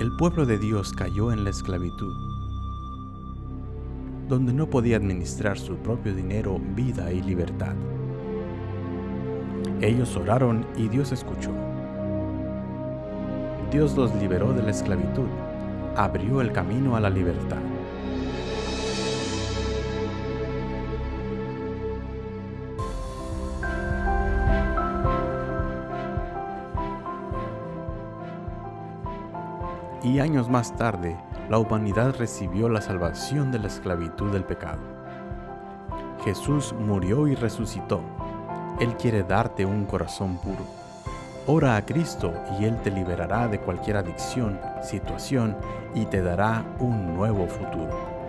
el pueblo de Dios cayó en la esclavitud, donde no podía administrar su propio dinero, vida y libertad. Ellos oraron y Dios escuchó. Dios los liberó de la esclavitud, abrió el camino a la libertad. Y años más tarde, la humanidad recibió la salvación de la esclavitud del pecado. Jesús murió y resucitó. Él quiere darte un corazón puro. Ora a Cristo y Él te liberará de cualquier adicción, situación y te dará un nuevo futuro.